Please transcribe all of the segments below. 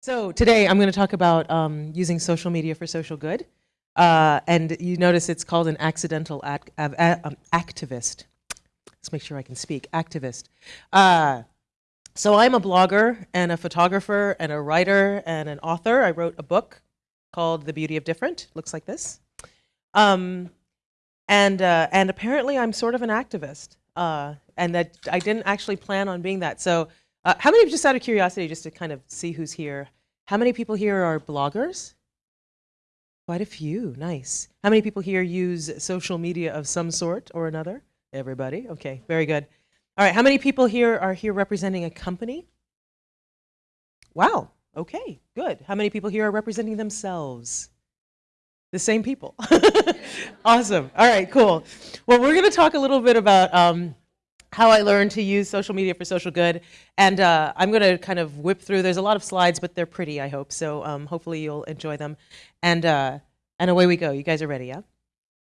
So today I'm going to talk about um, using social media for social good. Uh, and you notice it's called an accidental act, um, activist. Let's make sure I can speak. Activist. Uh, so I'm a blogger and a photographer and a writer and an author. I wrote a book called The Beauty of Different. Looks like this. Um, and, uh, and apparently I'm sort of an activist. Uh, and that I didn't actually plan on being that. So uh, how many, of just out of curiosity, just to kind of see who's here, how many people here are bloggers? Quite a few, nice. How many people here use social media of some sort or another? Everybody, okay, very good. All right, how many people here are here representing a company? Wow, okay, good. How many people here are representing themselves? The same people. awesome, all right, cool. Well, we're gonna talk a little bit about um, how I learned to use social media for social good. And uh, I'm going to kind of whip through. There's a lot of slides, but they're pretty, I hope. So um, hopefully you'll enjoy them. And, uh, and away we go. You guys are ready, yeah?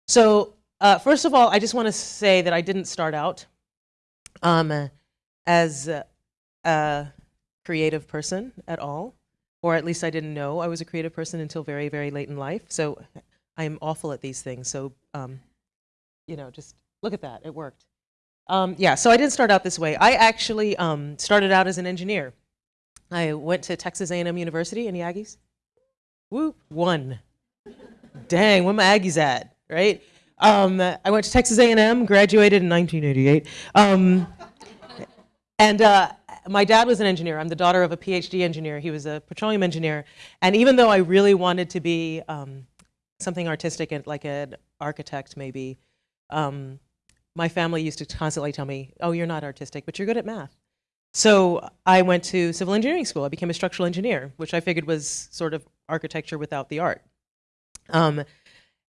So uh, first of all, I just want to say that I didn't start out um, as a creative person at all, or at least I didn't know I was a creative person until very, very late in life. So I'm awful at these things. So, um, you know, just look at that. It worked. Um, yeah, so I didn't start out this way. I actually um, started out as an engineer. I went to Texas A&M University. Any Aggies? Whoop, one. Dang, where my Aggies at, right? Um, I went to Texas A&M, graduated in 1988. Um, and uh, my dad was an engineer. I'm the daughter of a PhD engineer. He was a petroleum engineer. And even though I really wanted to be um, something artistic, like an architect maybe, um, my family used to constantly tell me, oh, you're not artistic, but you're good at math. So I went to civil engineering school. I became a structural engineer, which I figured was sort of architecture without the art. Um,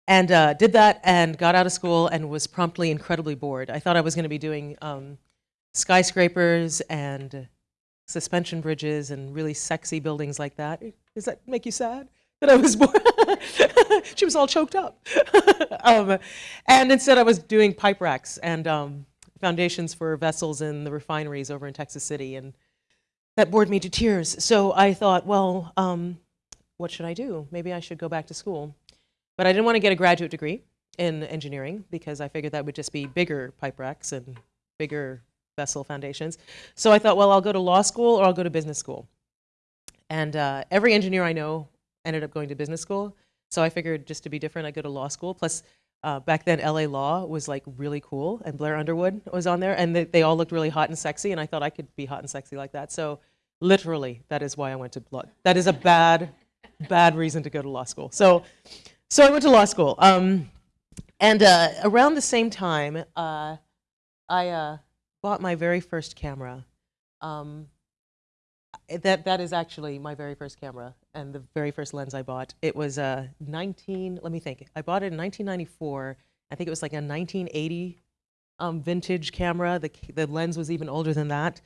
and uh, did that and got out of school and was promptly incredibly bored. I thought I was going to be doing um, skyscrapers and suspension bridges and really sexy buildings like that. Does that make you sad? That I was born. she was all choked up. um, and instead I was doing pipe racks and um, foundations for vessels in the refineries over in Texas City. And that bored me to tears. So I thought, well, um, what should I do? Maybe I should go back to school. But I didn't want to get a graduate degree in engineering because I figured that would just be bigger pipe racks and bigger vessel foundations. So I thought, well, I'll go to law school or I'll go to business school. And uh, every engineer I know ended up going to business school. So I figured just to be different, I'd go to law school. Plus, uh, back then, LA Law was like really cool, and Blair Underwood was on there, and they, they, all looked really hot and sexy, and I thought I could be hot and sexy like that. So, literally, that is why I went to law. That is a bad, bad reason to go to law school. So, so I went to law school, um, and uh, around the same time, uh, I uh, bought my very first camera. Um, that that is actually my very first camera and the very first lens I bought. It was a 19. Let me think. I bought it in 1994. I think it was like a 1980 um, vintage camera. The the lens was even older than that.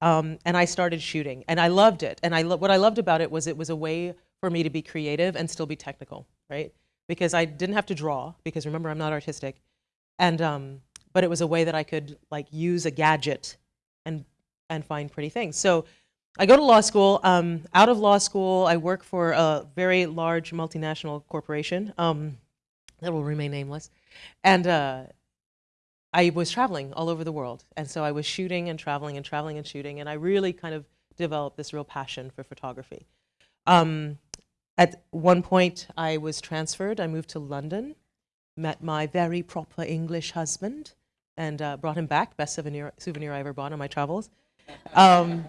Um, and I started shooting, and I loved it. And I lo what I loved about it was it was a way for me to be creative and still be technical, right? Because I didn't have to draw. Because remember, I'm not artistic, and um, but it was a way that I could like use a gadget and and find pretty things. So I go to law school. Um, out of law school, I work for a very large multinational corporation um, that will remain nameless. And uh, I was traveling all over the world. And so I was shooting and traveling and traveling and shooting. And I really kind of developed this real passion for photography. Um, at one point, I was transferred. I moved to London, met my very proper English husband, and uh, brought him back. Best souvenir, souvenir I ever bought on my travels. Um,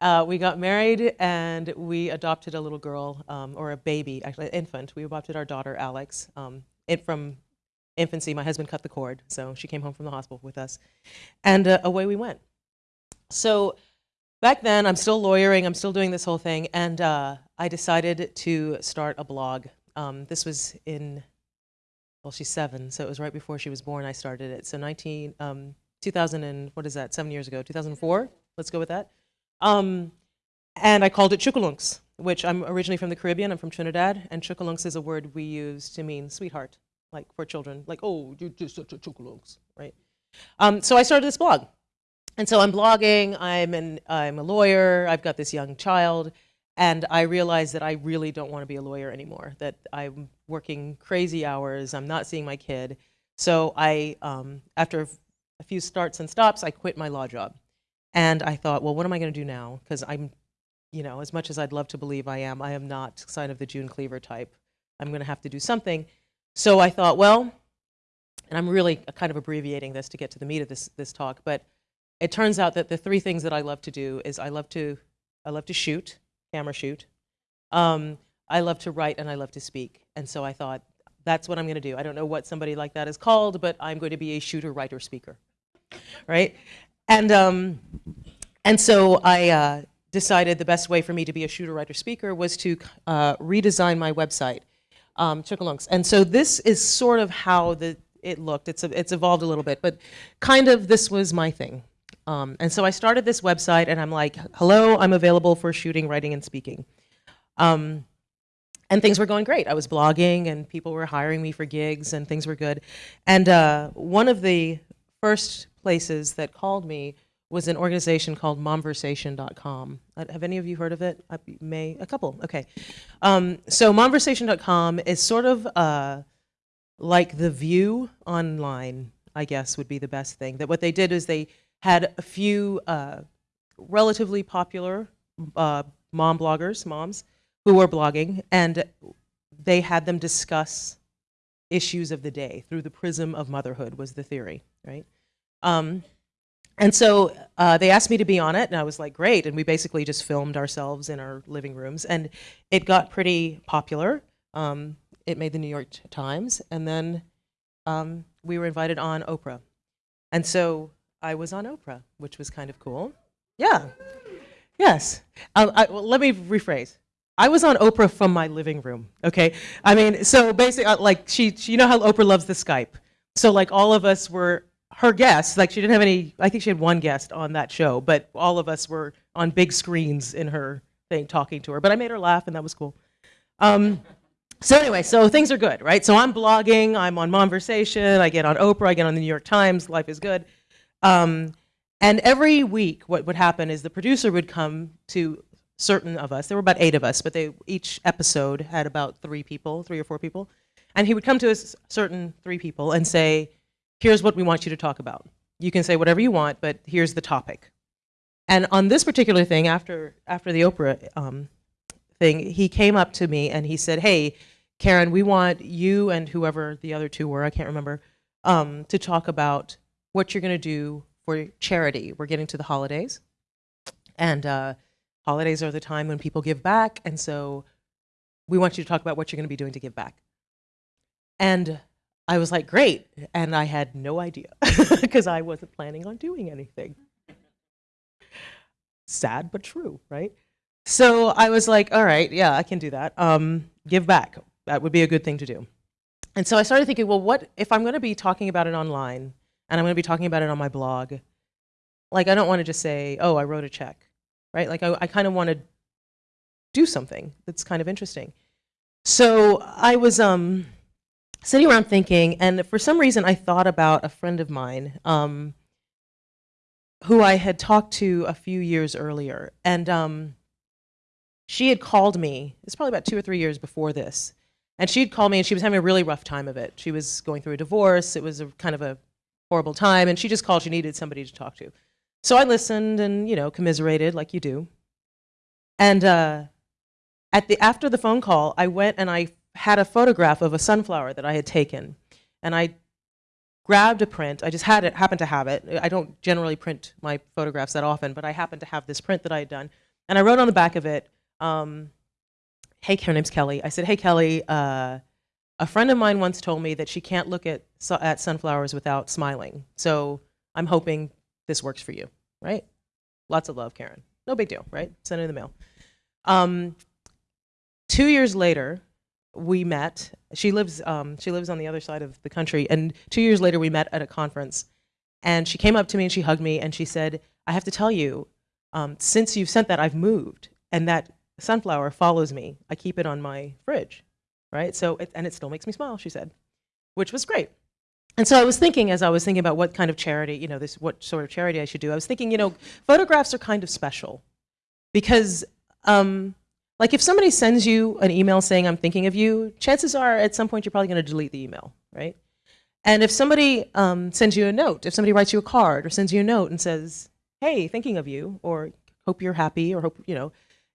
uh, we got married and we adopted a little girl, um, or a baby, actually an infant. We adopted our daughter, Alex. Um, it, from infancy, my husband cut the cord, so she came home from the hospital with us. And uh, away we went. So back then, I'm still lawyering, I'm still doing this whole thing, and uh, I decided to start a blog. Um, this was in, well, she's seven, so it was right before she was born I started it. So 19, um, 2000 and, what is that, seven years ago, 2004? Let's go with that. Um, and I called it Chookooloonks, which I'm originally from the Caribbean. I'm from Trinidad, and Chookooloonks is a word we use to mean sweetheart, like for children, like, oh, you're just such a Chookooloonks, right? Um, so I started this blog. And so I'm blogging, I'm, an, I'm a lawyer, I've got this young child, and I realized that I really don't want to be a lawyer anymore, that I'm working crazy hours, I'm not seeing my kid. So I, um, after a few starts and stops, I quit my law job. And I thought, well, what am I going to do now? Because I'm, you know, as much as I'd love to believe I am, I am not sign of the June Cleaver type. I'm going to have to do something. So I thought, well, and I'm really kind of abbreviating this to get to the meat of this, this talk, but it turns out that the three things that I love to do is I love to, I love to shoot, camera shoot. Um, I love to write and I love to speak. And so I thought, that's what I'm going to do. I don't know what somebody like that is called, but I'm going to be a shooter, writer, speaker, right? And, um, and so I uh, decided the best way for me to be a shooter, writer, speaker was to uh, redesign my website, um, Chookooloonks. And so this is sort of how the, it looked. It's, it's evolved a little bit, but kind of this was my thing. Um, and so I started this website and I'm like, hello, I'm available for shooting, writing, and speaking. Um, and things were going great. I was blogging and people were hiring me for gigs and things were good. And uh, one of the first places that called me was an organization called momversation.com. Uh, have any of you heard of it? I may, a couple, okay. Um, so momversation.com is sort of uh, like The View online, I guess would be the best thing. That what they did is they had a few uh, relatively popular uh, mom bloggers, moms, who were blogging, and they had them discuss issues of the day through the prism of motherhood was the theory, right? Um, and so uh, they asked me to be on it, and I was like, great. And we basically just filmed ourselves in our living rooms, and it got pretty popular. Um, it made the New York Times, and then um, we were invited on Oprah. And so I was on Oprah, which was kind of cool. Yeah. Yes. Um, I, well, let me rephrase. I was on Oprah from my living room. Okay. I mean, so basically, uh, like she, she, you know how Oprah loves the Skype. So like all of us were her guests. Like she didn't have any. I think she had one guest on that show, but all of us were on big screens in her thing talking to her. But I made her laugh, and that was cool. Um, so anyway, so things are good, right? So I'm blogging. I'm on Momversation. I get on Oprah. I get on the New York Times. Life is good. Um, and every week, what would happen is the producer would come to certain of us. There were about eight of us, but they each episode had about three people, three or four people. And he would come to us, certain three people, and say, here's what we want you to talk about. You can say whatever you want, but here's the topic. And on this particular thing, after, after the Oprah um, thing, he came up to me and he said, hey, Karen, we want you and whoever the other two were, I can't remember, um, to talk about what you're going to do for charity. We're getting to the holidays. And uh, holidays are the time when people give back. And so we want you to talk about what you're going to be doing to give back. And I was like, great. And I had no idea because I wasn't planning on doing anything. Sad but true, right? So I was like, all right, yeah, I can do that. Um, give back. That would be a good thing to do. And so I started thinking, well, what if I'm going to be talking about it online? and I'm going to be talking about it on my blog. Like, I don't want to just say, oh, I wrote a check, right? Like, I, I kind of want to do something that's kind of interesting. So I was um, sitting around thinking, and for some reason, I thought about a friend of mine um, who I had talked to a few years earlier. And um, she had called me, it's probably about two or three years before this, and she'd called me and she was having a really rough time of it. She was going through a divorce. It was a kind of a horrible time, and she just called. She needed somebody to talk to. So I listened and, you know, commiserated like you do. And uh, at the, after the phone call, I went and I had a photograph of a sunflower that I had taken. And I grabbed a print. I just had it, happened to have it. I don't generally print my photographs that often, but I happened to have this print that I had done. And I wrote on the back of it, um, hey, her name's Kelly. I said, hey, Kelly, uh, a friend of mine once told me that she can't look at, at sunflowers without smiling. So I'm hoping this works for you, right? Lots of love, Karen. No big deal, right? Send it in the mail. Um, two years later, we met. She lives, um, she lives on the other side of the country. And two years later, we met at a conference. And she came up to me and she hugged me and she said, I have to tell you, um, since you've sent that, I've moved. And that sunflower follows me. I keep it on my fridge right? So, it, and it still makes me smile, she said, which was great. And so I was thinking, as I was thinking about what kind of charity, you know, this what sort of charity I should do, I was thinking, you know, photographs are kind of special because um, Like if somebody sends you an email saying I'm thinking of you, chances are at some point you're probably going to delete the email, right? And if somebody um, sends you a note, if somebody writes you a card or sends you a note and says, "Hey, thinking of you," or "Hope you're happy," or "Hope you know,"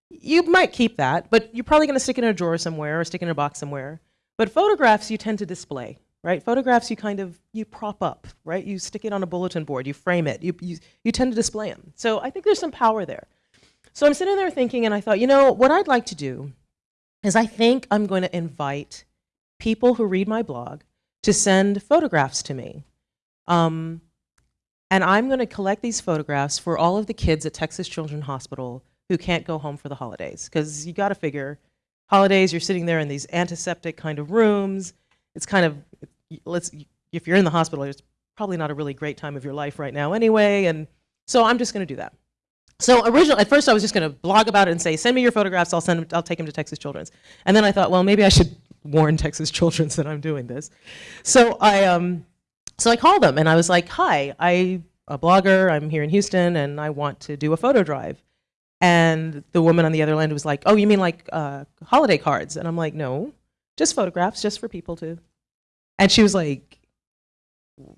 you might keep that, but you're probably going to stick it in a drawer somewhere or stick it in a box somewhere. But photographs you tend to display, right? Photographs you kind of you prop up, right? You stick it on a bulletin board, you frame it, you you, you tend to display them. So I think there's some power there. So I'm sitting there thinking, and I thought, you know, what I'd like to do is I think I'm going to invite people who read my blog to send photographs to me. Um, and I'm going to collect these photographs for all of the kids at Texas Children's Hospital who can't go home for the holidays. Because you got to figure, holidays, you're sitting there in these antiseptic kind of rooms. It's kind of, let's, if you're in the hospital, it's probably not a really great time of your life right now anyway. And so I'm just going to do that. So originally, at first I was just going to blog about it and say, send me your photographs, I'll, send them, I'll take them to Texas Children's. And then I thought, well, maybe I should warn Texas Children's that I'm doing this. So I, um, so I called them and I was like, hi, I'm a blogger, I'm here in Houston, and I want to do a photo drive. And the woman on the other end was like, oh, you mean like uh, holiday cards? And I'm like, no, just photographs, just for people to. And she was like,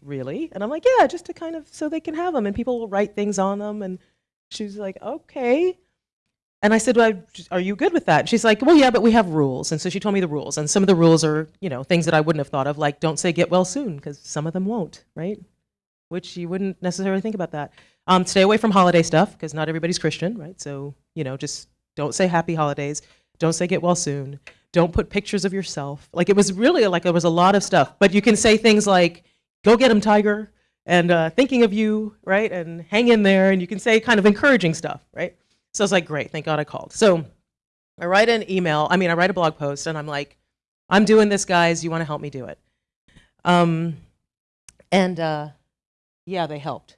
really? And I'm like, yeah, just to kind of, so they can have them and people will write things on them and she was like, okay. And I said, well, are you good with that? She's like, well, yeah, but we have rules. And so she told me the rules. And some of the rules are, you know, things that I wouldn't have thought of, like don't say get well soon, because some of them won't, right? Which you wouldn't necessarily think about that. Um, stay away from holiday stuff, because not everybody's Christian, right? So, you know, just don't say happy holidays. Don't say get well soon. Don't put pictures of yourself. Like it was really like there was a lot of stuff. But you can say things like, go get him, tiger, and uh, thinking of you, right? And hang in there, and you can say kind of encouraging stuff, right? So I was like, great, thank God I called. So I write an email, I mean, I write a blog post, and I'm like, I'm doing this, guys, you want to help me do it? Um, and uh, yeah, they helped.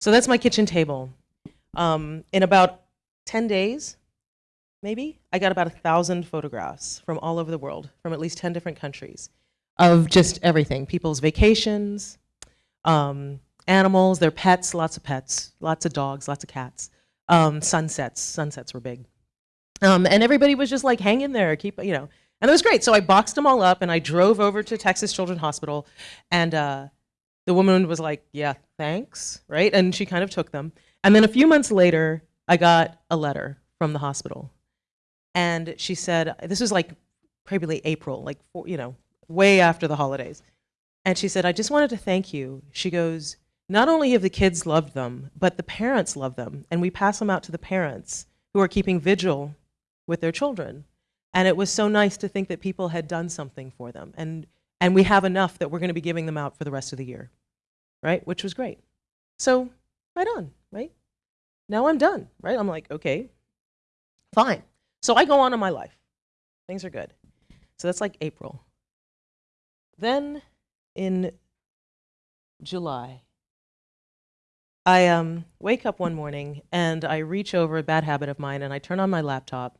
So that's my kitchen table. Um, in about 10 days, maybe, I got about a thousand photographs from all over the world, from at least 10 different countries, of just everything, people's vacations, um, animals, their pets, lots of pets, lots of dogs, lots of cats. Um, sunsets, sunsets were big. Um, and everybody was just like, hang in there, keep, you know. And it was great. So I boxed them all up and I drove over to Texas Children's Hospital. And uh, the woman was like, yeah, thanks, right? And she kind of took them. And then a few months later, I got a letter from the hospital. And she said, this was like probably April, like, you know, way after the holidays. And she said, I just wanted to thank you. She goes, not only have the kids loved them, but the parents love them. And we pass them out to the parents who are keeping vigil with their children. And it was so nice to think that people had done something for them. And, and we have enough that we're going to be giving them out for the rest of the year, right? Which was great. So, right on, right? Now I'm done, right? I'm like, okay, fine. So I go on in my life. Things are good. So that's like April. Then in July. I um, wake up one morning and I reach over a bad habit of mine and I turn on my laptop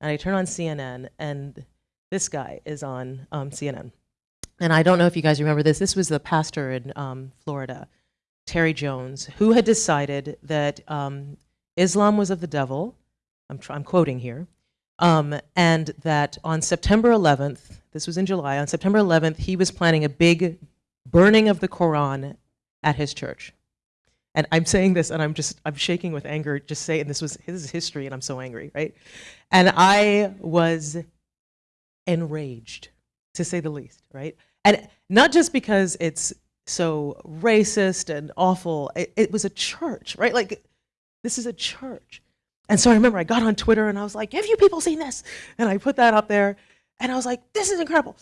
and I turn on CNN and this guy is on um, CNN. And I don't know if you guys remember this. This was the pastor in um, Florida, Terry Jones, who had decided that um, Islam was of the devil. I'm, I'm quoting here. Um, and that on September 11th, this was in July, on September 11th, he was planning a big burning of the Quran at his church. And I'm saying this and I'm just, I'm shaking with anger just saying this was his history and I'm so angry, right? And I was enraged, to say the least, right? And not just because it's so racist and awful, it, it was a church, right? Like, this is a church. And so I remember I got on Twitter and I was like, have you people seen this? And I put that up there and I was like, this is incredible.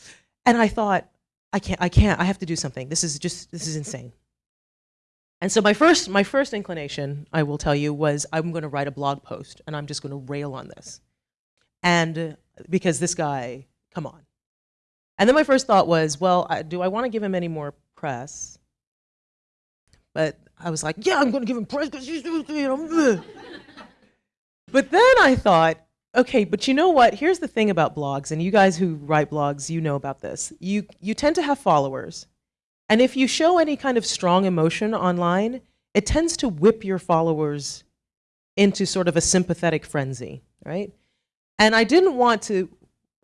And I thought, I can't, I can't, I have to do something. This is just, this is insane. And so my first, my first inclination, I will tell you, was I'm going to write a blog post and I'm just going to rail on this. And because this guy, come on. And then my first thought was, well, I, do I want to give him any more press? But I was like, yeah, I'm going to give him press because he's, you know. But then I thought, Okay, but you know what? Here's the thing about blogs, and you guys who write blogs, you know about this. You, you tend to have followers. And if you show any kind of strong emotion online, it tends to whip your followers into sort of a sympathetic frenzy, right? And I didn't want to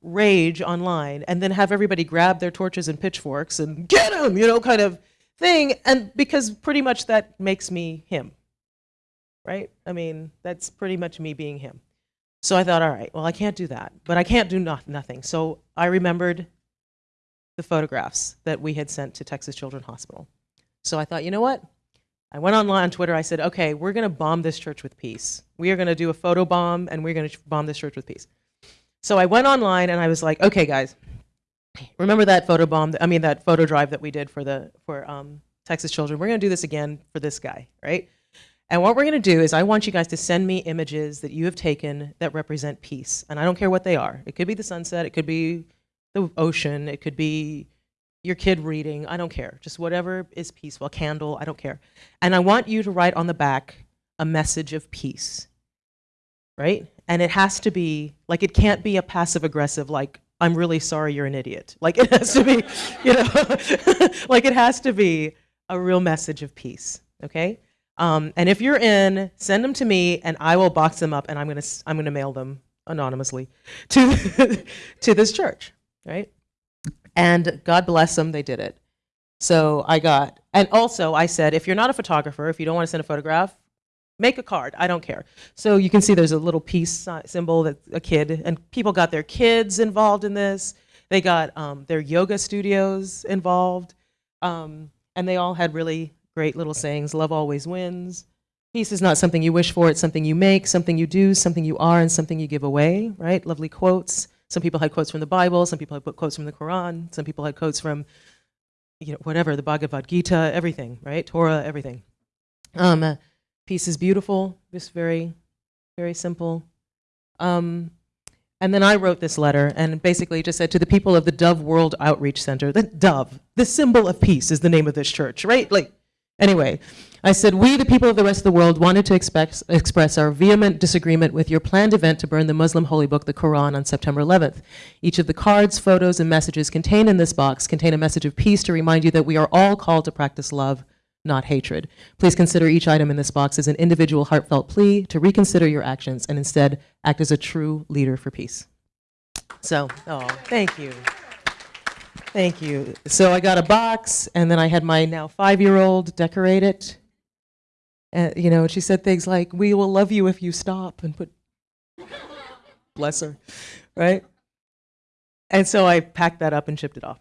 rage online and then have everybody grab their torches and pitchforks and get him, you know, kind of thing. And because pretty much that makes me him, right? I mean, that's pretty much me being him. So I thought, all right, well, I can't do that, but I can't do not, nothing. So I remembered the photographs that we had sent to Texas Children's Hospital. So I thought, you know what? I went online on Twitter. I said, okay, we're going to bomb this church with peace. We are going to do a photo bomb and we're going to bomb this church with peace. So I went online and I was like, okay, guys, remember that photo bomb? I mean, that photo drive that we did for the for um, Texas children. We're going to do this again for this guy, right? And what we're going to do is I want you guys to send me images that you have taken that represent peace. And I don't care what they are. It could be the sunset, it could be the ocean, it could be your kid reading, I don't care. Just whatever is peaceful, a candle, I don't care. And I want you to write on the back a message of peace, right? And it has to be, like, it can't be a passive aggressive, like, I'm really sorry you're an idiot. Like, it has to be, you know, like, it has to be a real message of peace, okay? Um, and if you're in, send them to me and I will box them up and I'm gonna, I'm gonna mail them anonymously to, to this church, right? And God bless them, they did it. So I got, and also I said, if you're not a photographer, if you don't want to send a photograph, make a card, I don't care. So you can see there's a little peace symbol that a kid, and people got their kids involved in this. They got um, their yoga studios involved. Um, and they all had really great little sayings. Love always wins. Peace is not something you wish for, it's something you make, something you do, something you are, and something you give away, right? Lovely quotes. Some people had quotes from the Bible, some people had quotes from the Quran, some people had quotes from, you know, whatever, the Bhagavad Gita, everything, right? Torah, everything. Um, peace is beautiful, just very, very simple. Um, and then I wrote this letter and basically just said to the people of the Dove World Outreach Center, the Dove, the symbol of peace is the name of this church, right? Like, Anyway, I said, we, the people of the rest of the world, wanted to express, express our vehement disagreement with your planned event to burn the Muslim holy book, the Quran, on September 11th. Each of the cards, photos, and messages contained in this box contain a message of peace to remind you that we are all called to practice love, not hatred. Please consider each item in this box as an individual heartfelt plea to reconsider your actions and instead act as a true leader for peace. So, oh, thank you. Thank you. So I got a box, and then I had my now five-year-old decorate it. And, you know, she said things like, we will love you if you stop, and put, bless her, right? And so I packed that up and shipped it off.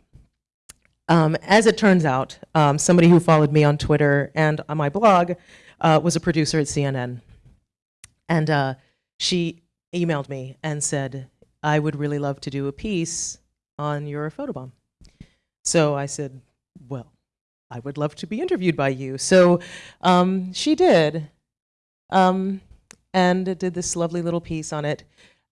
Um, as it turns out, um, somebody who followed me on Twitter and on my blog uh, was a producer at CNN. And uh, she emailed me and said, I would really love to do a piece on your photobomb. So I said, well, I would love to be interviewed by you. So um, she did, um, and did this lovely little piece on it.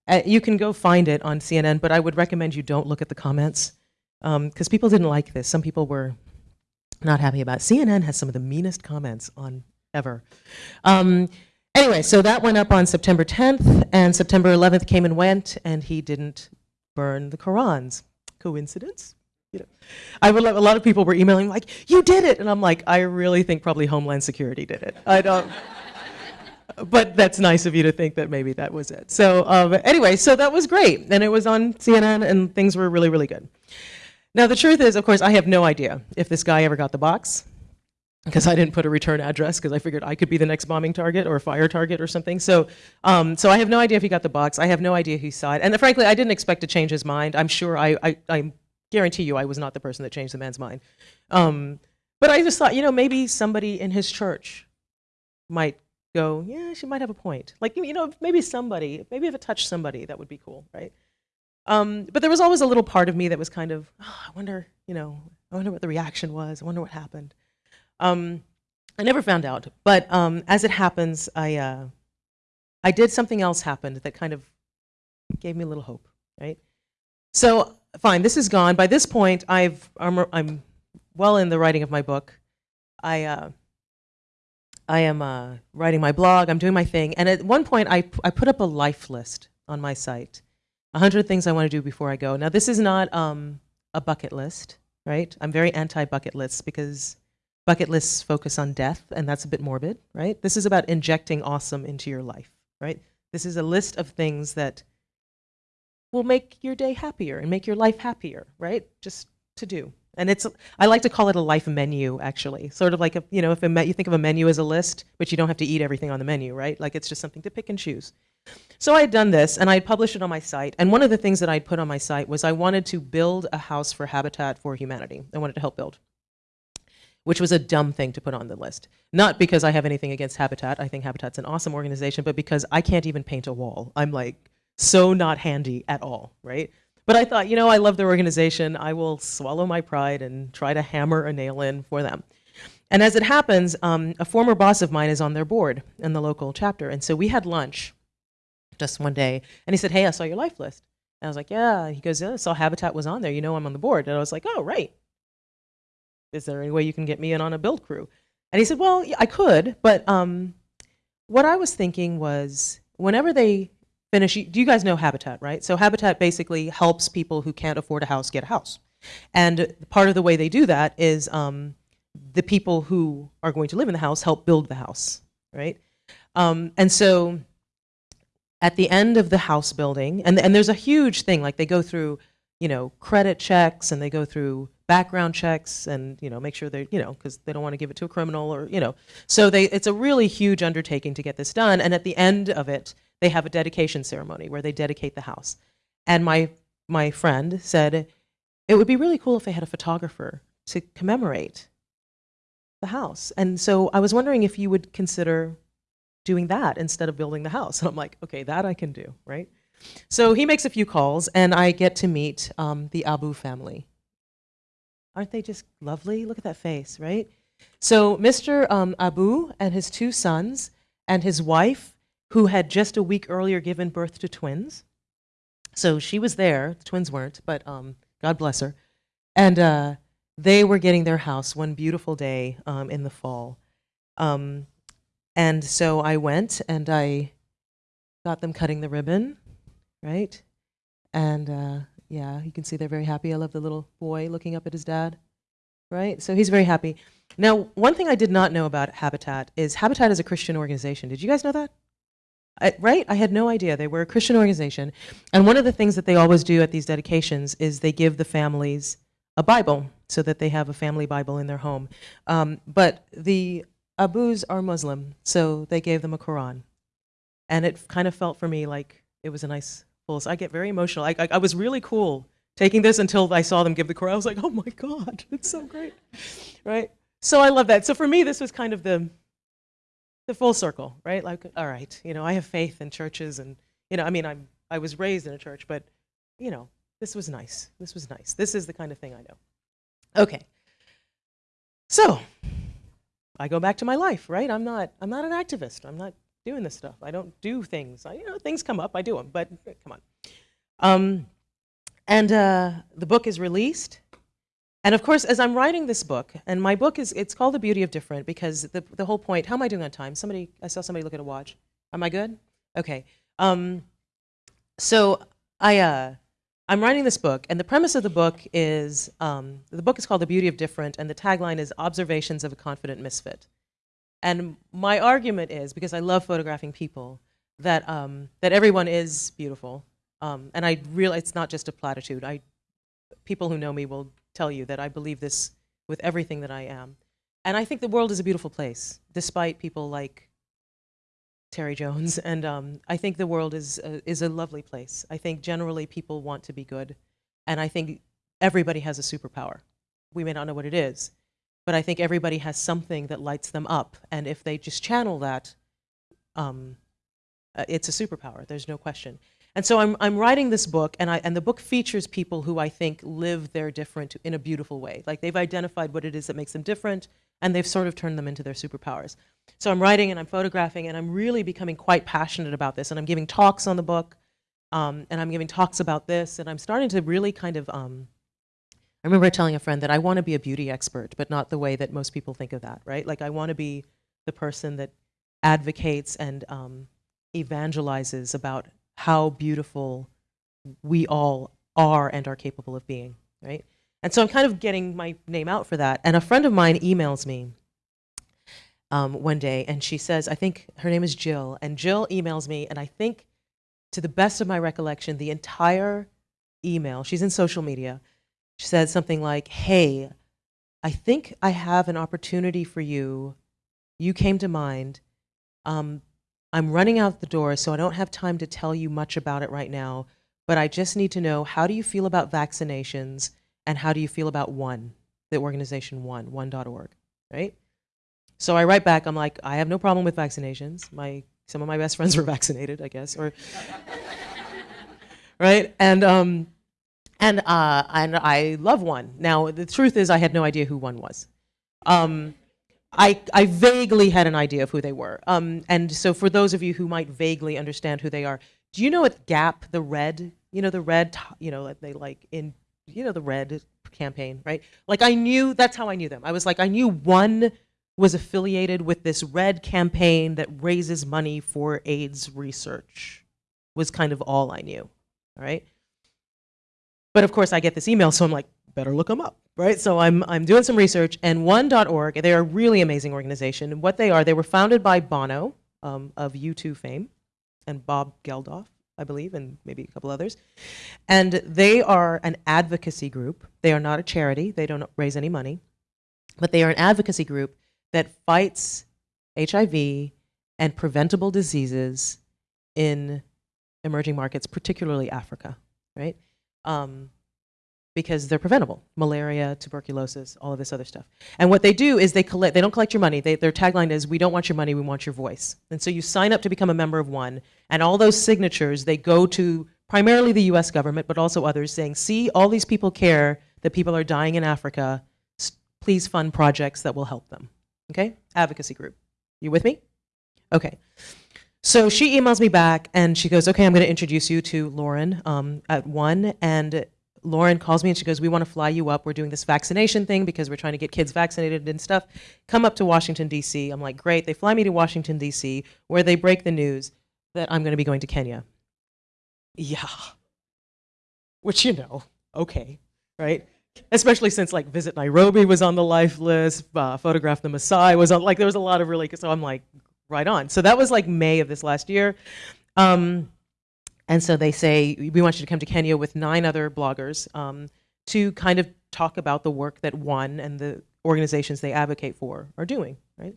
Uh, you can go find it on CNN, but I would recommend you don't look at the comments because um, people didn't like this. Some people were not happy about it. CNN has some of the meanest comments on ever. Um, anyway, so that went up on September 10th, and September 11th came and went, and he didn't burn the Qurans. Coincidence? You know, I would. A lot of people were emailing like, "You did it," and I'm like, I really think probably Homeland Security did it. I don't. but that's nice of you to think that maybe that was it. So um, anyway, so that was great, and it was on CNN, and things were really, really good. Now the truth is, of course, I have no idea if this guy ever got the box because I didn't put a return address because I figured I could be the next bombing target or fire target or something. So, um, so I have no idea if he got the box. I have no idea who saw it. And frankly, I didn't expect to change his mind. I'm sure I, I, I'm guarantee you I was not the person that changed the man's mind. Um, but I just thought, you know, maybe somebody in his church might go, yeah, she might have a point. Like, you know, maybe somebody, maybe if it touched somebody, that would be cool, right? Um, but there was always a little part of me that was kind of, oh, I wonder, you know, I wonder what the reaction was. I wonder what happened. Um, I never found out. But um, as it happens, I, uh, I did something else happened that kind of gave me a little hope, right? So fine, this is gone. By this point, I've, I'm, I'm well in the writing of my book. I, uh, I am uh, writing my blog, I'm doing my thing, and at one point I, I put up a life list on my site. 100 things I want to do before I go. Now this is not um, a bucket list, right? I'm very anti-bucket lists because bucket lists focus on death, and that's a bit morbid, right? This is about injecting awesome into your life, right? This is a list of things that will make your day happier and make your life happier, right? Just to do. And it's, I like to call it a life menu, actually. Sort of like, a, you know, if a you think of a menu as a list, but you don't have to eat everything on the menu, right? Like it's just something to pick and choose. So I had done this, and I had published it on my site. And one of the things that I'd put on my site was I wanted to build a house for Habitat for Humanity. I wanted to help build, which was a dumb thing to put on the list. Not because I have anything against Habitat. I think Habitat's an awesome organization, but because I can't even paint a wall. I'm like so not handy at all, right? But I thought, you know, I love their organization. I will swallow my pride and try to hammer a nail in for them. And as it happens, um, a former boss of mine is on their board in the local chapter. And so we had lunch just one day, and he said, hey, I saw your life list. And I was like, yeah. He goes, yeah, I saw Habitat was on there. You know I'm on the board. And I was like, oh, right. Is there any way you can get me in on a build crew? And he said, well, yeah, I could, but um, what I was thinking was whenever they finish, do you guys know Habitat, right? So Habitat basically helps people who can't afford a house get a house. And part of the way they do that is um, the people who are going to live in the house help build the house, right? Um, and so at the end of the house building, and, and there's a huge thing, like they go through, you know, credit checks and they go through background checks and, you know, make sure they're, you know, because they don't want to give it to a criminal or, you know. So they, it's a really huge undertaking to get this done. And at the end of it, they have a dedication ceremony where they dedicate the house. And my, my friend said, it would be really cool if they had a photographer to commemorate the house. And so I was wondering if you would consider doing that instead of building the house. And I'm like, okay, that I can do, right? So he makes a few calls, and I get to meet um, the Abu family. Aren't they just lovely? Look at that face, right? So Mr. Um, Abu and his two sons and his wife, who had just a week earlier given birth to twins. So she was there, the twins weren't, but um, God bless her. And uh, they were getting their house one beautiful day um, in the fall. Um, and so I went and I got them cutting the ribbon, right? And uh, yeah, you can see they're very happy. I love the little boy looking up at his dad, right? So he's very happy. Now, one thing I did not know about Habitat is Habitat is a Christian organization. Did you guys know that? I, right? I had no idea. They were a Christian organization. And one of the things that they always do at these dedications is they give the families a Bible so that they have a family Bible in their home. Um, but the Abus are Muslim, so they gave them a Quran. And it kind of felt for me like it was a nice pulse. I get very emotional. I, I, I was really cool taking this until I saw them give the Quran. I was like, oh my God, it's so great, right? So I love that. So for me, this was kind of the, the full circle, right? Like, all right, you know, I have faith in churches and, you know, I mean, I'm, I was raised in a church, but, you know, this was nice. This was nice. This is the kind of thing I know. Okay. So I go back to my life, right? I'm not, I'm not an activist. I'm not doing this stuff. I don't do things. I, you know, things come up, I do them, but come on. Um, and uh, the book is released. And of course, as I'm writing this book, and my book is, it's called The Beauty of Different because the, the whole point, how am I doing on time? Somebody, I saw somebody look at a watch. Am I good? Okay. Um, so I, uh, I'm writing this book, and the premise of the book is, um, the book is called The Beauty of Different, and the tagline is Observations of a Confident Misfit. And my argument is, because I love photographing people, that, um, that everyone is beautiful. Um, and I realize it's not just a platitude. I, people who know me will tell you that I believe this with everything that I am. And I think the world is a beautiful place, despite people like Terry Jones, and um, I think the world is a, is a lovely place. I think generally people want to be good, and I think everybody has a superpower. We may not know what it is, but I think everybody has something that lights them up, and if they just channel that, um, uh, it's a superpower. There's no question. And so I'm, I'm writing this book, and, I, and the book features people who I think live their different in a beautiful way. Like they've identified what it is that makes them different, and they've sort of turned them into their superpowers. So I'm writing and I'm photographing, and I'm really becoming quite passionate about this. And I'm giving talks on the book, um, and I'm giving talks about this, and I'm starting to really kind of. Um, I remember telling a friend that I want to be a beauty expert, but not the way that most people think of that, right? Like I want to be the person that advocates and um, evangelizes about how beautiful we all are and are capable of being, right? And so I'm kind of getting my name out for that. And a friend of mine emails me um, one day and she says, I think her name is Jill. And Jill emails me, and I think to the best of my recollection, the entire email, she's in social media, she said something like, Hey, I think I have an opportunity for you. You came to mind. Um, I'm running out the door, so I don't have time to tell you much about it right now, but I just need to know how do you feel about vaccinations and how do you feel about One, the organization One, one.org, right? So I write back, I'm like, I have no problem with vaccinations. My, some of my best friends were vaccinated, I guess, or, right? And, um, and, uh, and I love One. Now, the truth is I had no idea who One was. Um, I, I vaguely had an idea of who they were. Um, and so for those of you who might vaguely understand who they are, do you know what Gap, the red, you know, the red, you know, they like in, you know, the red campaign, right? Like I knew, that's how I knew them. I was like, I knew one was affiliated with this red campaign that raises money for AIDS research was kind of all I knew, all right? But of course I get this email, so I'm like, better look them up, right? So I'm, I'm doing some research, and one.org, they're a really amazing organization. And what they are, they were founded by Bono um, of U2 fame and Bob Geldof, I believe, and maybe a couple others. And they are an advocacy group. They are not a charity, they don't raise any money, but they are an advocacy group that fights HIV and preventable diseases in emerging markets, particularly Africa, right? Um, because they're preventable. Malaria tuberculosis all of this other stuff. And what they do is they collect they don't collect your money. They, their tagline is we don't want your money we want your voice. And so you sign up to become a member of one and all those signatures they go to primarily the us government but also others saying see all these people care that people are dying in africa. Please fund projects that will help them. Okay? Advocacy group. You with me? Okay. So she emails me back and she goes okay i'm going to introduce you to lauren um, at one and Lauren calls me and she goes, we want to fly you up. We're doing this vaccination thing because we're trying to get kids vaccinated and stuff. Come up to Washington, D.C. I'm like, great. They fly me to Washington, D.C., where they break the news that I'm going to be going to Kenya. Yeah. Which, you know, okay, right? Especially since like Visit Nairobi was on the life list, uh, Photograph the Maasai was on, like there was a lot of really, so I'm like, right on. So that was like May of this last year. Um, and so they say, we want you to come to Kenya with nine other bloggers um, to kind of talk about the work that one and the organizations they advocate for are doing, right?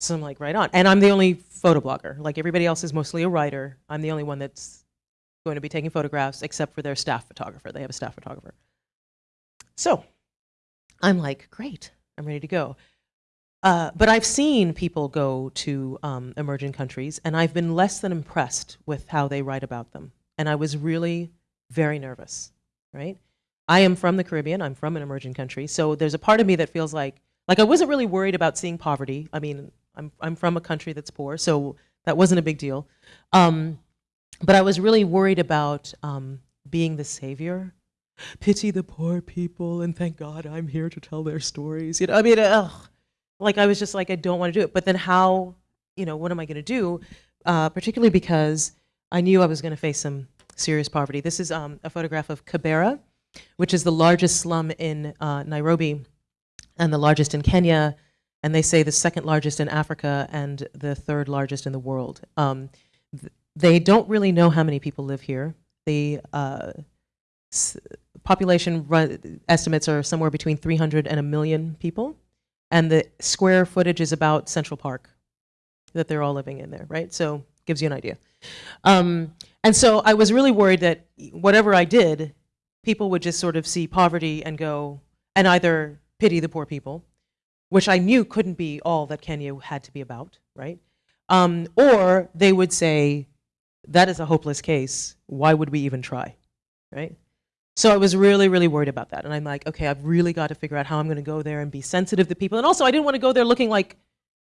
So I'm like, right on. And I'm the only photo blogger. Like everybody else is mostly a writer. I'm the only one that's going to be taking photographs except for their staff photographer. They have a staff photographer. So I'm like, great, I'm ready to go. Uh, but I've seen people go to um, emerging countries, and I've been less than impressed with how they write about them. And I was really very nervous, right? I am from the Caribbean. I'm from an emerging country. So there's a part of me that feels like, like I wasn't really worried about seeing poverty. I mean, I'm, I'm from a country that's poor, so that wasn't a big deal. Um, but I was really worried about um, being the savior. Pity the poor people, and thank God I'm here to tell their stories. You know, I mean, ugh like I was just like, I don't want to do it. But then how, you know, what am I going to do? Uh, particularly because I knew I was going to face some serious poverty. This is um, a photograph of Kibera, which is the largest slum in uh, Nairobi and the largest in Kenya, and they say the second largest in Africa and the third largest in the world. Um, th they don't really know how many people live here. The uh, population estimates are somewhere between 300 and a million people and the square footage is about Central Park that they're all living in there, right? So gives you an idea. Um, and so I was really worried that whatever I did, people would just sort of see poverty and go, and either pity the poor people, which I knew couldn't be all that Kenya had to be about, right? Um, or they would say, that is a hopeless case, why would we even try, right? So I was really, really worried about that. And I'm like, okay, I've really got to figure out how I'm going to go there and be sensitive to people. And also, I didn't want to go there looking like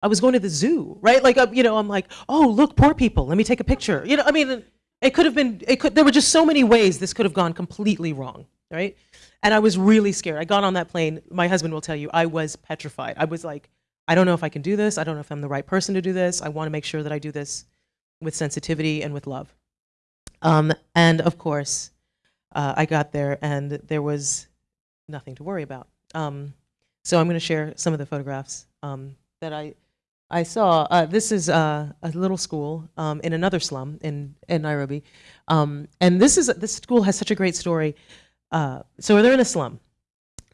I was going to the zoo, right? Like, you know, I'm like, oh, look, poor people. Let me take a picture. You know, I mean, it could have been, it could, there were just so many ways this could have gone completely wrong, right? And I was really scared. I got on that plane. My husband will tell you, I was petrified. I was like, I don't know if I can do this. I don't know if I'm the right person to do this. I want to make sure that I do this with sensitivity and with love. Um, and of course, uh, I got there and there was nothing to worry about. Um, so I'm going to share some of the photographs um, that I I saw uh, this is uh, a little school um, in another slum in in Nairobi, um, and this is this school has such a great story. Uh, so they're in a slum,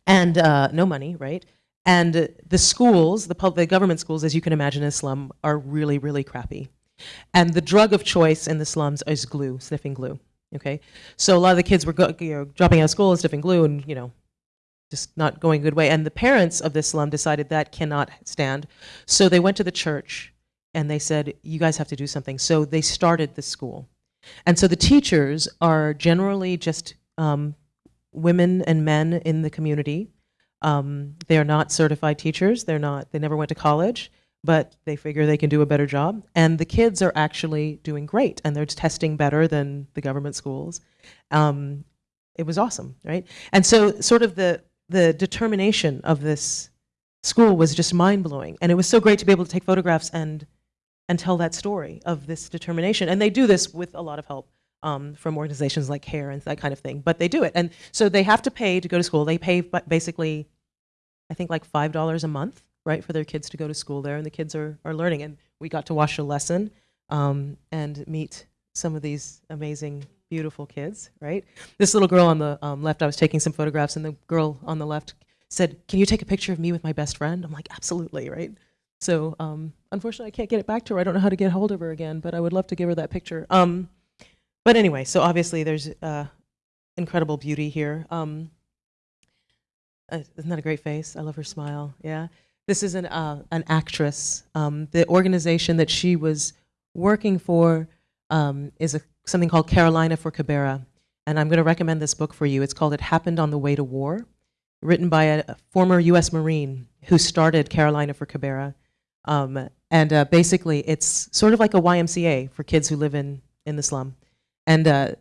and uh, no money, right? And the schools, the the government schools, as you can imagine, in a slum, are really really crappy. And the drug of choice in the slums is glue, sniffing glue. Okay, so a lot of the kids were go, you know, dropping out of school and sniffing glue, and you know, just not going a good way. And the parents of this slum decided that cannot stand. So they went to the church and they said, you guys have to do something. So they started the school. And so the teachers are generally just um, women and men in the community. Um, they are not certified teachers. They're not, they never went to college, but they figure they can do a better job. And the kids are actually doing great and they're testing better than the government schools. Um, it was awesome, right? And so sort of the, the determination of this school was just mind-blowing. And it was so great to be able to take photographs and, and tell that story of this determination. And they do this with a lot of help um, from organizations like CARE and that kind of thing. But they do it. And so they have to pay to go to school. They pay basically, I think like $5 a month, right, for their kids to go to school there. And the kids are, are learning. And we got to watch a lesson um, and meet some of these amazing beautiful kids, right? This little girl on the um, left, I was taking some photographs, and the girl on the left said, Can you take a picture of me with my best friend? I'm like, Absolutely, right? So um, unfortunately, I can't get it back to her. I don't know how to get hold of her again, but I would love to give her that picture. Um, but anyway, so obviously there's uh, incredible beauty here. Um, uh, isn't that a great face? I love her smile. Yeah. This is an, uh, an actress. Um, the organization that she was working for um, is a something called Carolina for Kibera. And I'm going to recommend this book for you. It's called It Happened on the Way to War, written by a, a former US Marine who started Carolina for Kibera. Um, and uh, basically, it's sort of like a YMCA for kids who live in, in the slum. And uh,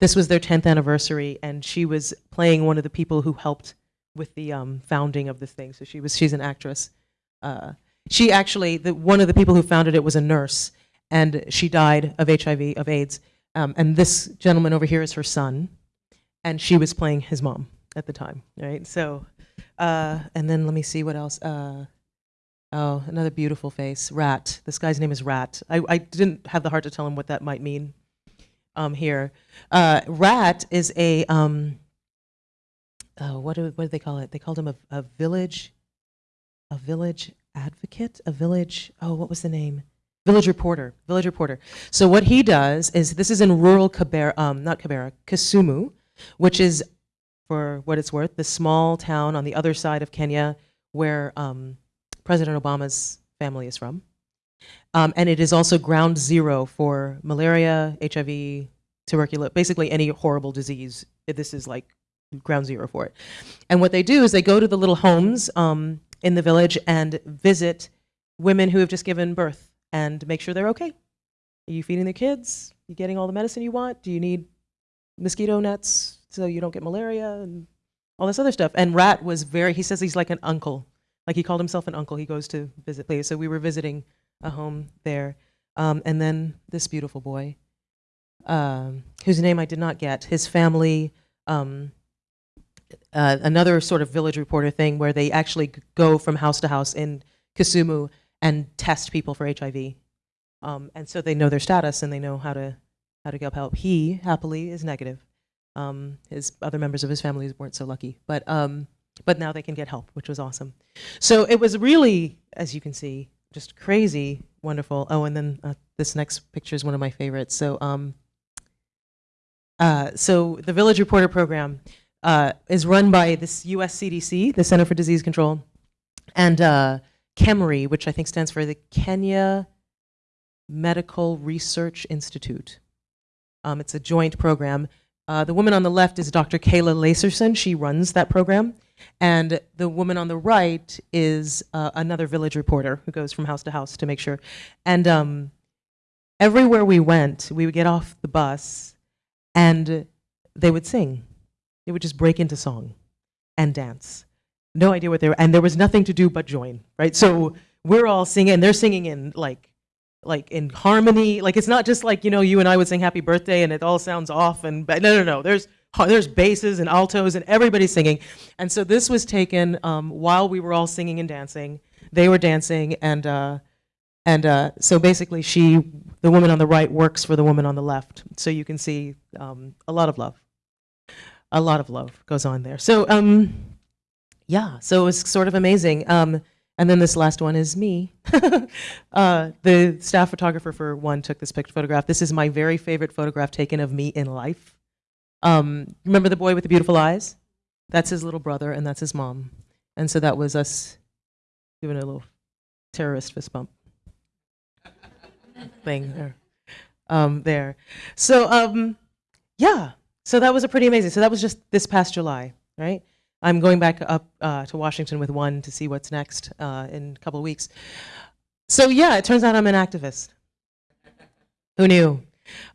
this was their 10th anniversary, and she was playing one of the people who helped with the um, founding of this thing. So she was, she's an actress. Uh, she actually, the, one of the people who founded it was a nurse, and she died of HIV, of AIDS. Um, and this gentleman over here is her son, and she was playing his mom at the time, right? So, uh, and then let me see what else. Uh, oh, another beautiful face, Rat. This guy's name is Rat. I, I didn't have the heart to tell him what that might mean um, here. Uh, Rat is a, uh, what, do, what do they call it? They called him a, a village, a village advocate, a village, oh, what was the name? Village Reporter, Village Reporter. So what he does is, this is in rural Kibera, um, not Kibera, Kisumu, which is, for what it's worth, the small town on the other side of Kenya where um, President Obama's family is from. Um, and it is also ground zero for malaria, HIV, tuberculosis, basically any horrible disease. This is like ground zero for it. And what they do is they go to the little homes um, in the village and visit women who have just given birth and make sure they're okay. Are you feeding the kids? Are you getting all the medicine you want? Do you need mosquito nets so you don't get malaria and all this other stuff? And Rat was very, he says he's like an uncle. Like he called himself an uncle. He goes to visit places. So we were visiting a home there. Um, and then this beautiful boy, um, whose name I did not get, his family, um, uh, another sort of village reporter thing where they actually go from house to house in Kisumu and test people for HIV. Um, and so they know their status and they know how to how to get help. He happily is negative. Um, his other members of his family weren't so lucky, but um, but now they can get help, which was awesome. So it was really, as you can see, just crazy, wonderful. Oh, and then uh, this next picture is one of my favorites. So um, uh, so the Village Reporter program uh, is run by this U.S. CDC, the Center for Disease Control, and uh, KEMRI, which I think stands for the Kenya Medical Research Institute. Um, it's a joint program. Uh, the woman on the left is Dr. Kayla Laserson. She runs that program. And the woman on the right is uh, another village reporter who goes from house to house to make sure. And um, everywhere we went, we would get off the bus and they would sing. They would just break into song and dance no idea what they were, and there was nothing to do but join, right? So we're all singing, and they're singing in like, like in harmony. Like it's not just like you know you and I would sing Happy Birthday and it all sounds off and but no no no. There's there's basses and altos and everybody's singing, and so this was taken um, while we were all singing and dancing. They were dancing and. Uh, And uh, so basically, she, the woman on the right, works for the woman on the left. So you can see um, a lot of love. A lot of love goes on there. So, um, yeah, so it was sort of amazing. Um, and then this last one is me. uh, the staff photographer for one took this photograph. This is my very favorite photograph taken of me in life. Um, remember the boy with the beautiful eyes? That's his little brother, and that's his mom. And so that was us doing a little terrorist fist bump thing there. Um, there. So, um, yeah, so that was a pretty amazing. So that was just this past July, right? I'm going back up uh, to Washington with one to see what's next uh, in a couple of weeks. So yeah, it turns out I'm an activist. Who knew?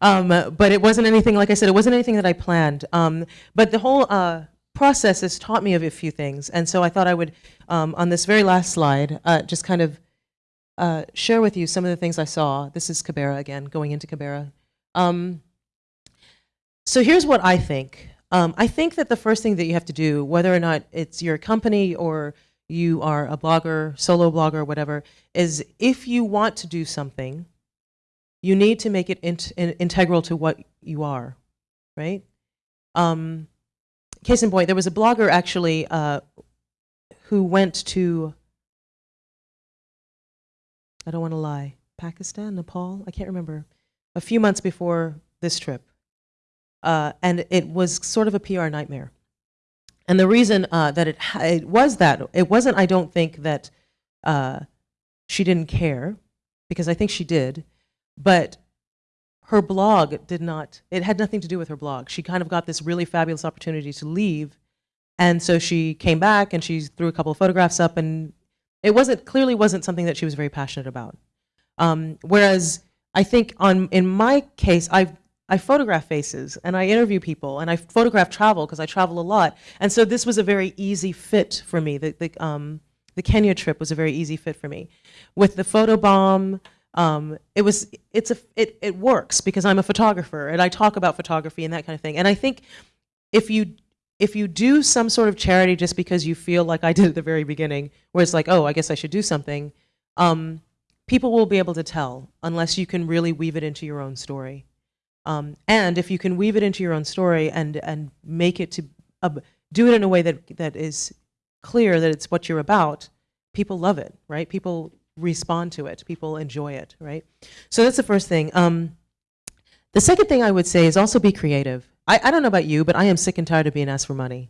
Um, but it wasn't anything, like I said, it wasn't anything that I planned. Um, but the whole uh, process has taught me of a few things. And so I thought I would, um, on this very last slide, uh, just kind of uh, share with you some of the things I saw. This is Kibera again, going into Kibera. Um, so here's what I think. Um, I think that the first thing that you have to do, whether or not it's your company or you are a blogger, solo blogger, whatever, is if you want to do something, you need to make it in integral to what you are, right? Um, case in point, there was a blogger actually uh, who went to, I don't want to lie, Pakistan, Nepal, I can't remember, a few months before this trip. Uh, and it was sort of a PR nightmare. And the reason uh, that it, it was that, it wasn't, I don't think, that uh, she didn't care, because I think she did, but her blog did not, it had nothing to do with her blog. She kind of got this really fabulous opportunity to leave, and so she came back and she threw a couple of photographs up, and it wasn't, clearly wasn't something that she was very passionate about. Um, whereas I think on, in my case, I've I photograph faces and I interview people and I photograph travel because I travel a lot. And so this was a very easy fit for me. The, the, um, the Kenya trip was a very easy fit for me. With the photo bomb, um, it was it's a it, it works because I'm a photographer and I talk about photography and that kind of thing. And I think if you if you do some sort of charity just because you feel like I did at the very beginning, where it's like, oh, I guess I should do something, um, people will be able to tell unless you can really weave it into your own story. Um, and if you can weave it into your own story and, and make it to, uh, do it in a way that, that is clear that it's what you're about, people love it, right? People respond to it, people enjoy it, right? So that's the first thing. Um, the second thing I would say is also be creative. I, I don't know about you, but I am sick and tired of being asked for money,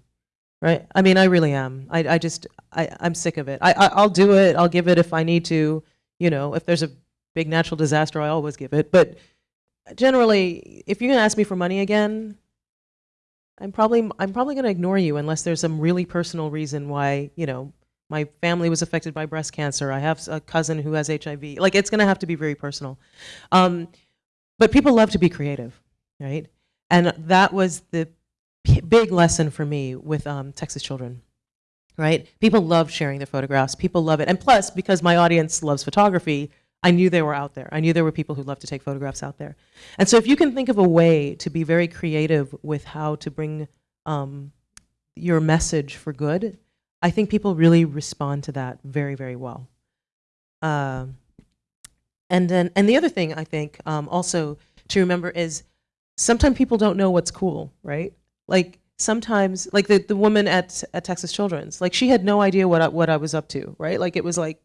right? I mean, I really am. I, I just, I, I'm sick of it. I, I, I'll do it, I'll give it if I need to, you know, if there's a big natural disaster, I always give it. But generally, if you're gonna ask me for money again, I'm probably I'm probably gonna ignore you unless there's some really personal reason why you know my family was affected by breast cancer. I have a cousin who has HIV. Like it's gonna have to be very personal. Um, but people love to be creative, right? And that was the big lesson for me with um, Texas Children right? People love sharing their photographs. People love it. And plus, because my audience loves photography, I knew they were out there. I knew there were people who love to take photographs out there. And so if you can think of a way to be very creative with how to bring um, your message for good, I think people really respond to that very, very well. Um, and then, and the other thing I think um, also to remember is sometimes people don't know what's cool, right? Like sometimes, like the, the woman at, at Texas Children's, like she had no idea what I, what I was up to, right? Like it was like,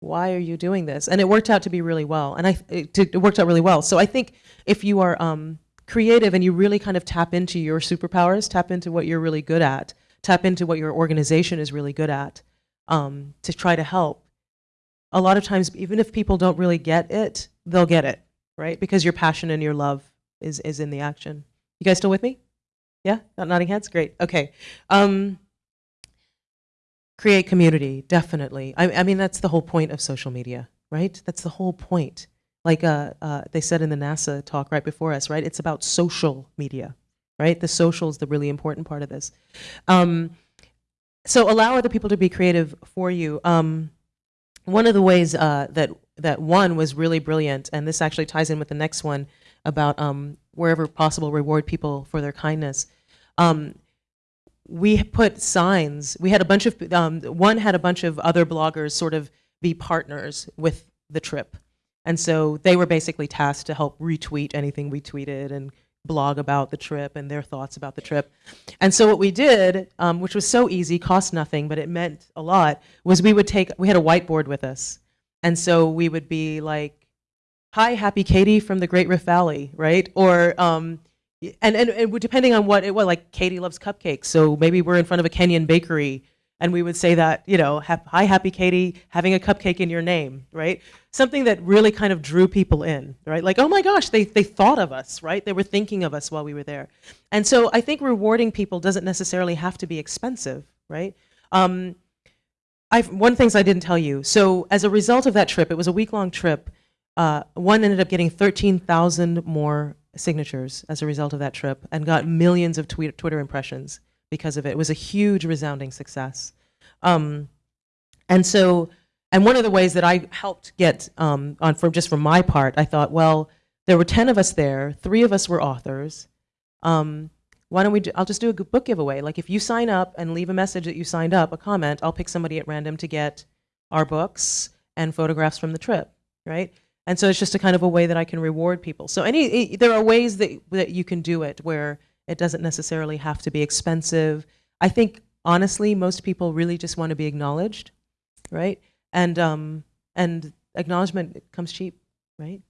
why are you doing this? And it worked out to be really well. And I, it, it worked out really well. So I think if you are um, creative and you really kind of tap into your superpowers, tap into what you're really good at, tap into what your organization is really good at um, to try to help, a lot of times, even if people don't really get it, they'll get it, right? Because your passion and your love is, is in the action. You guys still with me? Yeah? Not nodding heads? Great. Okay. Um, create community, definitely. I, I, mean, that's the whole point of social media, right? That's the whole point. Like uh, uh, they said in the NASA talk right before us, right? It's about social media, right? The social is the really important part of this. Um, so allow other people to be creative for you. Um, one of the ways uh, that that one was really brilliant, and this actually ties in with the next one about um, wherever possible reward people for their kindness. Um, we put signs. We had a bunch of, um, one had a bunch of other bloggers sort of be partners with the trip. And so they were basically tasked to help retweet anything we tweeted and blog about the trip and their thoughts about the trip. And so what we did, um, which was so easy, cost nothing, but it meant a lot, was we would take, we had a whiteboard with us. And so we would be like, hi, happy Katie from the Great Rift Valley, right? Or, um, and, and, and depending on what it was, like Katie loves cupcakes, so maybe we're in front of a Kenyan bakery and we would say that, you know, hi, happy Katie, having a cupcake in your name, right? Something that really kind of drew people in, right? Like, oh my gosh, they, they thought of us, right? They were thinking of us while we were there. And so I think rewarding people doesn't necessarily have to be expensive, right? Um, I've, one of the things I didn't tell you. So as a result of that trip, it was a week-long trip, uh, one ended up getting 13,000 more signatures as a result of that trip and got millions of Twitter impressions because of it. It was a huge resounding success. Um, and so, and one of the ways that I helped get um, on from just from my part, I thought, well, there were 10 of us there, three of us were authors. Um, why don't we, do, I'll just do a book giveaway. Like if you sign up and leave a message that you signed up, a comment, I'll pick somebody at random to get our books and photographs from the trip, right? And so it's just a kind of a way that I can reward people. So any, there are ways that, that you can do it where it doesn't necessarily have to be expensive. I think, honestly, most people really just want to be acknowledged, right? And, um, and acknowledgement comes cheap, right?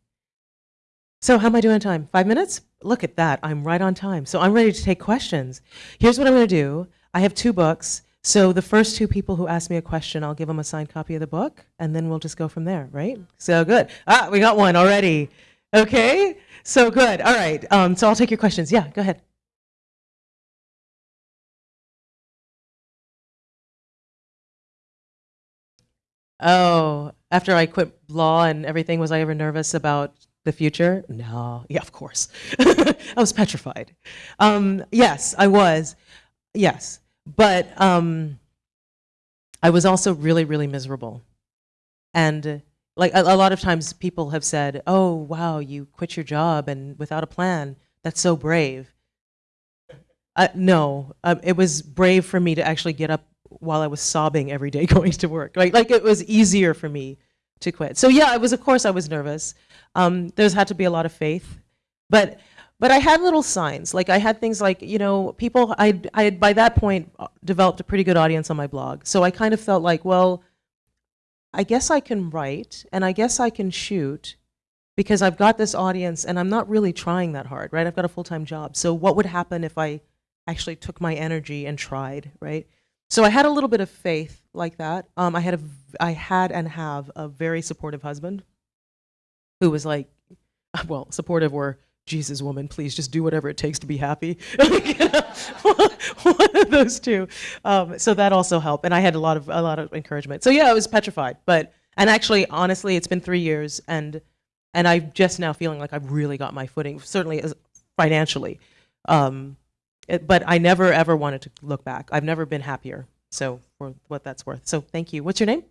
So how am I doing on time? Five minutes? Look at that, I'm right on time. So I'm ready to take questions. Here's what I'm gonna do. I have two books. So the first two people who ask me a question, I'll give them a signed copy of the book, and then we'll just go from there, right? So good. Ah, we got one already. Okay, so good. All right, um, so I'll take your questions. Yeah, go ahead. Oh, after I quit law and everything, was I ever nervous about the future? No, yeah, of course. I was petrified. Um, yes, I was, yes. But um, I was also really, really miserable. And like a, a, lot of times people have said, oh, wow, you quit your job and without a plan, that's so brave. Uh, no, uh, it was brave for me to actually get up while I was sobbing every day going to work. Like, like it was easier for me to quit. So yeah, it was, of course I was nervous. Um, there's had to be a lot of faith. But, but I had little signs. Like I had things like, you know, people, I, I had by that point uh, developed a pretty good audience on my blog. So I kind of felt like, well, I guess I can write and I guess I can shoot because I've got this audience and I'm not really trying that hard, right? I've got a full-time job. So what would happen if I actually took my energy and tried, right? So I had a little bit of faith like that. Um, I had a, I had and have a very supportive husband who was like, well, supportive or Jesus woman, please just do whatever it takes to be happy. One of those two. Um, so that also helped. And I had a lot of, a lot of encouragement. So yeah, I was petrified, but, and actually, honestly, it's been three years and, and I'm just now feeling like I've really got my footing, certainly as financially. Um, it, but I never ever wanted to look back. I've never been happier. So for what that's worth. So thank you. What's your name?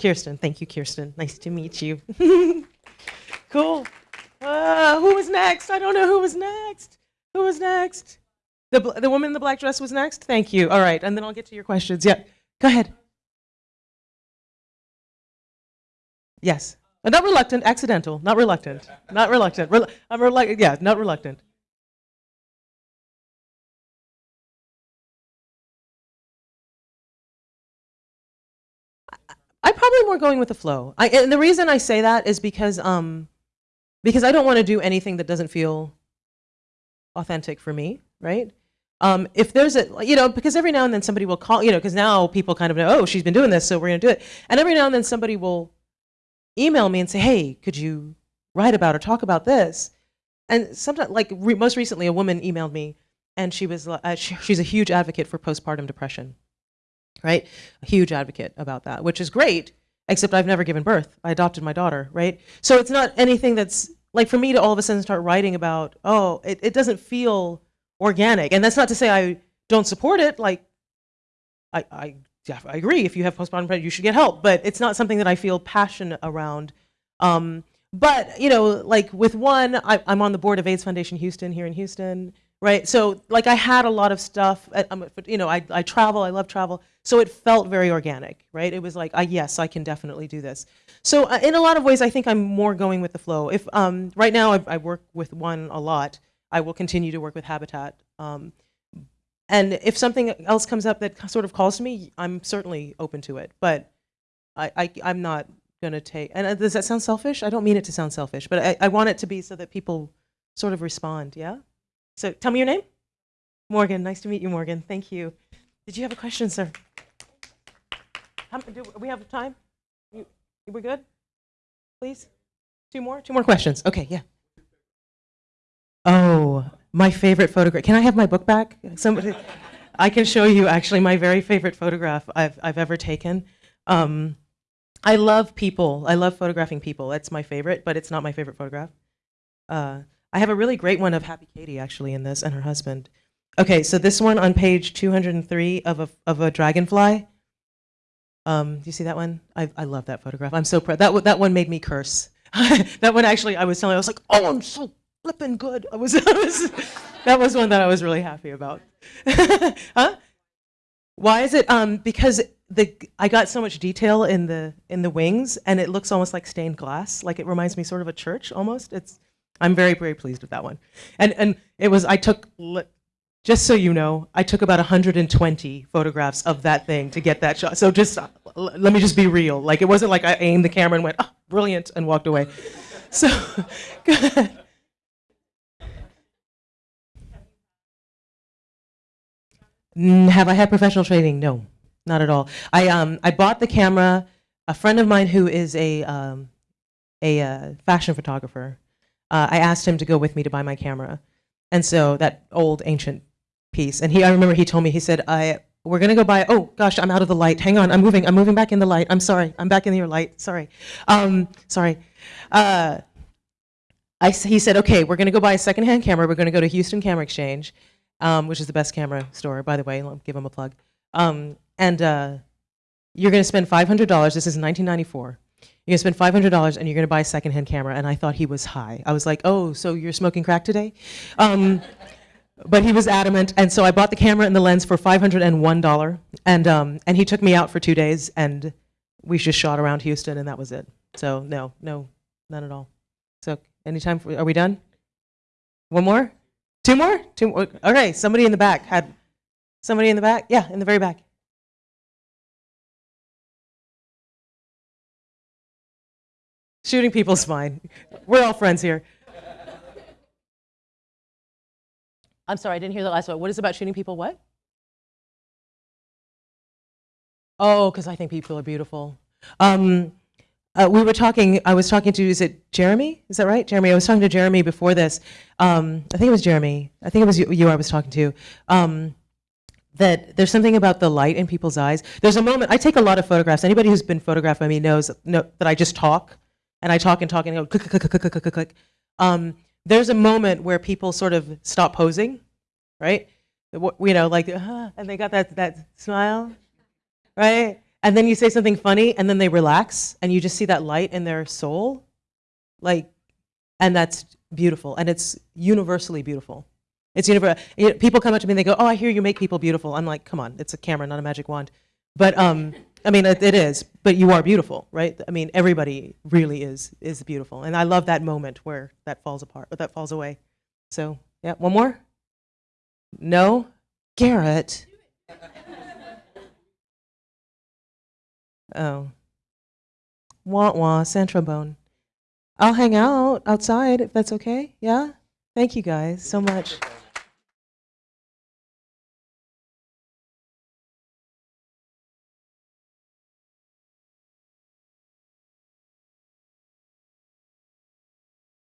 Kirsten. Thank you, Kirsten. Nice to meet you. cool. Uh, who was next? I don't know who was next. Who was next? The, the woman in the black dress was next? Thank you. All right, and then I'll get to your questions. Yeah, go ahead. Yes. Uh, not reluctant, accidental, not reluctant. Not reluctant. Rel I'm reluctant, yeah, not reluctant. I'm probably more going with the flow. I, and the reason I say that is because um, because I don't want to do anything that doesn't feel authentic for me, right? Um, if there's a, you know, because every now and then somebody will call, you know, because now people kind of know, oh, she's been doing this, so we're going to do it. And every now and then somebody will email me and say, hey, could you write about or talk about this? And sometimes, like re most recently, a woman emailed me and she was, uh, she, she's a huge advocate for postpartum depression right? A huge advocate about that, which is great, except I've never given birth. I adopted my daughter, right? So it's not anything that's, like for me to all of a sudden start writing about, oh, it, it doesn't feel organic. And that's not to say I don't support it, like, I, I, yeah, I agree, if you have postpartum depression, you should get help, but it's not something that I feel passionate around. Um, but, you know, like with one, I, I'm on the board of AIDS Foundation Houston here in Houston, right? So like I had a lot of stuff, uh, you know, I, I travel, I love travel. So it felt very organic, right? It was like, uh, yes, I can definitely do this. So uh, in a lot of ways, I think I'm more going with the flow. If um, right now I, I work with one a lot, I will continue to work with Habitat. Um, and if something else comes up that sort of calls to me, I'm certainly open to it. But I, I, I'm not going to take, and uh, does that sound selfish? I don't mean it to sound selfish, but I, I want it to be so that people sort of respond, yeah? So tell me your name. Morgan, nice to meet you, Morgan. Thank you. Did you have a question, sir? How, do we have time? You, we good? Please? Two more? Two more questions. Okay, yeah. Oh, my favorite photograph. Can I have my book back? Somebody, I can show you actually my very favorite photograph I've, I've ever taken. Um, I love people. I love photographing people. That's my favorite, but it's not my favorite photograph. Uh, I have a really great one of Happy Katie actually in this and her husband. Okay, so this one on page 203 of a, of a dragonfly. Um, do you see that one? I, I love that photograph. I'm so proud. That, that one made me curse. that one actually, I was telling, I was like, oh, I'm so flipping good. I was, I was that was one that I was really happy about. huh? Why is it? Um, because the I got so much detail in the in the wings, and it looks almost like stained glass. Like it reminds me sort of a church almost. It's I'm very very pleased with that one, and and it was I took just so you know I took about 120 photographs of that thing to get that shot. So just uh, let me just be real. Like it wasn't like I aimed the camera and went oh, brilliant and walked away. So good. Have I had professional training? No, not at all. I, um, I bought the camera. A friend of mine who is a, um, a uh, fashion photographer, uh, I asked him to go with me to buy my camera. And so that old ancient piece. And he, I remember he told me, he said, I, we're gonna go buy, oh gosh, I'm out of the light. Hang on, I'm moving, I'm moving back in the light. I'm sorry, I'm back in your light, sorry. Um, sorry. Uh, I, he said, okay, we're gonna go buy a secondhand camera. We're gonna go to Houston Camera Exchange um, which is the best camera store, by the way. I'll give them a plug. Um, and uh, you're to spend $500. This is 1994. You're to spend $500 and you're to buy a secondhand camera. And I thought he was high. I was like, oh, so you're smoking crack today? Um, but he was adamant. And so I bought the camera and the lens for $501. And, um, and he took me out for two days and we just shot around Houston and that was it. So no, no, none at all. So anytime, for, are we done? One more? Two more? Two more? Okay, somebody in the back had, somebody in the back? Yeah, in the very back. Shooting people's fine. We're all friends here. I'm sorry, I didn't hear the last one. What is about shooting people what? Oh, because I think people are beautiful. Um, uh, we were talking, I was talking to, is it Jeremy? Is that right? Jeremy, I was talking to Jeremy before this. Um, I think it was Jeremy. I think it was you, you I was talking to. Um, that there's something about the light in people's eyes. There's a moment, I take a lot of photographs. Anybody who's been photographed by me knows know, that I just talk. And I talk and talk and go click, click, click, click, click, click, click. Um, there's a moment where people sort of stop posing, right? You know, like, uh, and they got that, that smile, right? and then you say something funny and then they relax and you just see that light in their soul like and that's beautiful and it's universally beautiful it's universal you know, people come up to me and they go oh i hear you make people beautiful i'm like come on it's a camera not a magic wand but um i mean it, it is but you are beautiful right i mean everybody really is is beautiful and i love that moment where that falls apart but that falls away so yeah one more no garrett Oh. Wah wah, Centrobone. I'll hang out outside if that's okay. Yeah? Thank you guys so much.